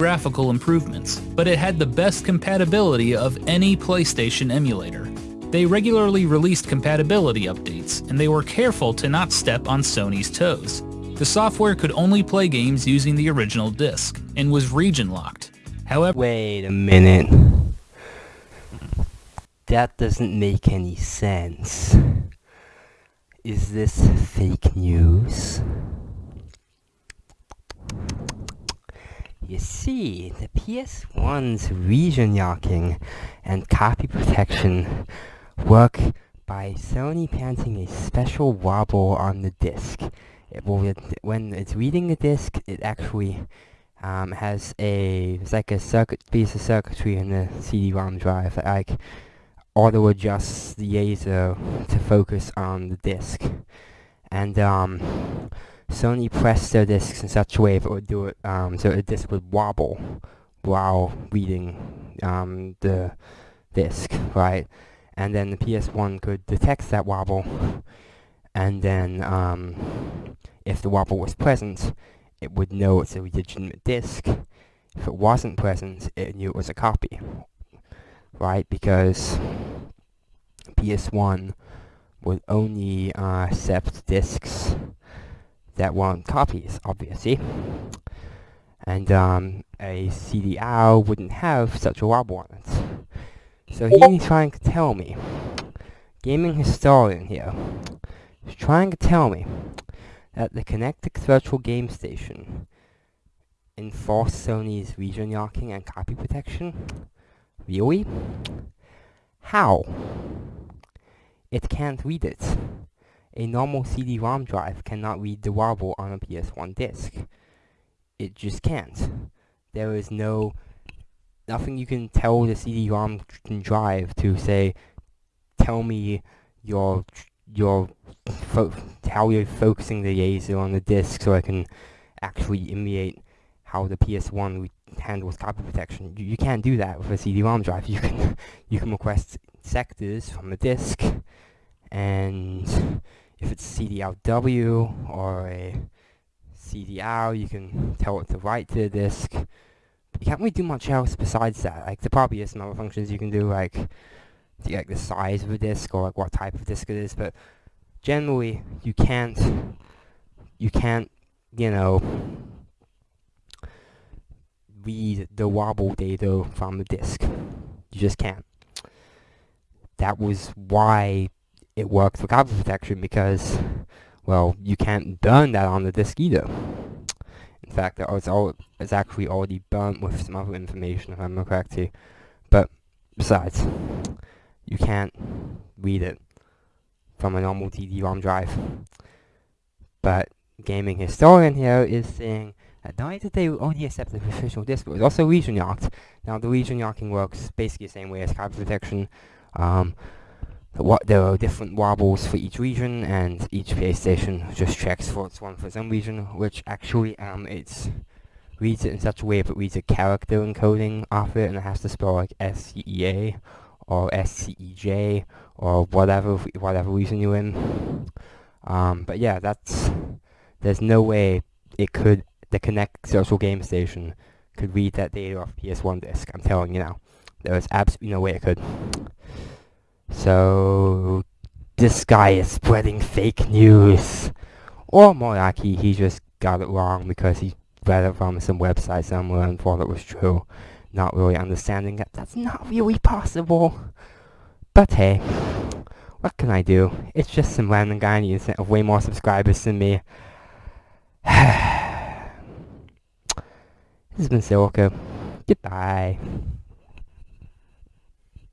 graphical improvements, but it had the best compatibility of any PlayStation emulator. They regularly released compatibility updates, and they were careful to not step on Sony's toes. The software could only play games using the original disc, and was region locked. However, Wait a minute. That doesn't make any sense. Is this fake news? You see, the PS1's region locking and copy protection work by Sony planting a special wobble on the disc. It will, when it's reading the disc, it actually um, has a it's like a circuit piece of circuitry in the CD-ROM drive that like auto adjusts the laser to focus on the disc, and um, Sony pressed their discs in such a way that it would do it um, so the disc would wobble while reading um, the disc, right? And then the PS1 could detect that wobble, and then um, if the wobble was present, it would know it's a legitimate disk. If it wasn't present, it knew it was a copy. Right? Because PS1 would only uh, accept disks that weren't copies, obviously. And um, a CDR wouldn't have such a on it. So he's trying to tell me, gaming historian here, is trying to tell me that the Connectix Virtual Game Station enforced Sony's region locking and copy protection? Really? How? It can't read it. A normal CD-ROM drive cannot read the wobble on a PS1 disc. It just can't. There is no... Nothing you can tell the CD-ROM drive to say, tell me your your how you're focusing the laser on the disk so I can actually emulate how the PS1 handles copy protection. You, you can't do that with a CD-ROM drive. You can you can request sectors from the disk, and if it's CD-RW or a CDR, you can tell it to write to the disk. But you can't really do much else besides that. Like there probably is some other functions you can do, like like the size of a disk or like what type of disk it is, but generally you can't you can't you know read the wobble data from the disk. You just can't. That was why it works for copy protection because well you can't burn that on the disk either. In fact, it's all it's actually already burnt with some other information if I'm correct here. But besides, you can't read it from a normal CD-ROM drive. But gaming historian here is saying that not only did they only accept the official disk, but it was also region locked. Now the region locking works basically the same way as copy protection. Um, what there are different wobbles for each region, and each PlayStation just checks for its one for its own region, which actually um it's reads it in such a way if it reads a character encoding off it, and it has to spell like S E E A or SCEJ or whatever whatever reason you're in. Um, but yeah, that's there's no way it could the Connectix Virtual Game Station could read that data off PS1 disk. I'm telling you now, there is absolutely no way it could. So this guy is spreading fake news, or more likely he just got it wrong because he read it from some website somewhere and thought it was true not really understanding that that's not really possible. But hey, what can I do? It's just some random guy on the internet with way more subscribers than me. this has been Silica. Goodbye.